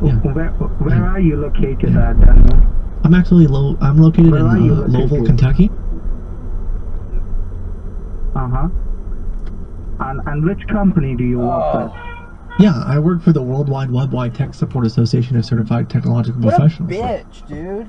where, where, are you located at, Daniel? I'm actually low. I'm located Where in uh, located? Louisville. Kentucky. Uh huh. And and which company do you work for? Yeah, I work for the Worldwide Webwide Tech Support Association of Certified Technological What a bitch, dude.